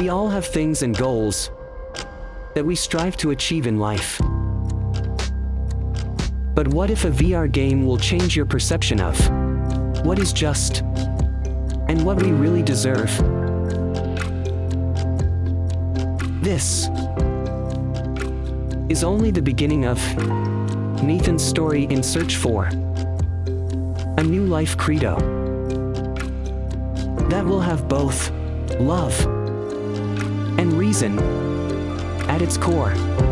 We all have things and goals that we strive to achieve in life. But what if a VR game will change your perception of what is just and what we really deserve? This is only the beginning of Nathan's story in search for a new life credo that will have both love reason at its core.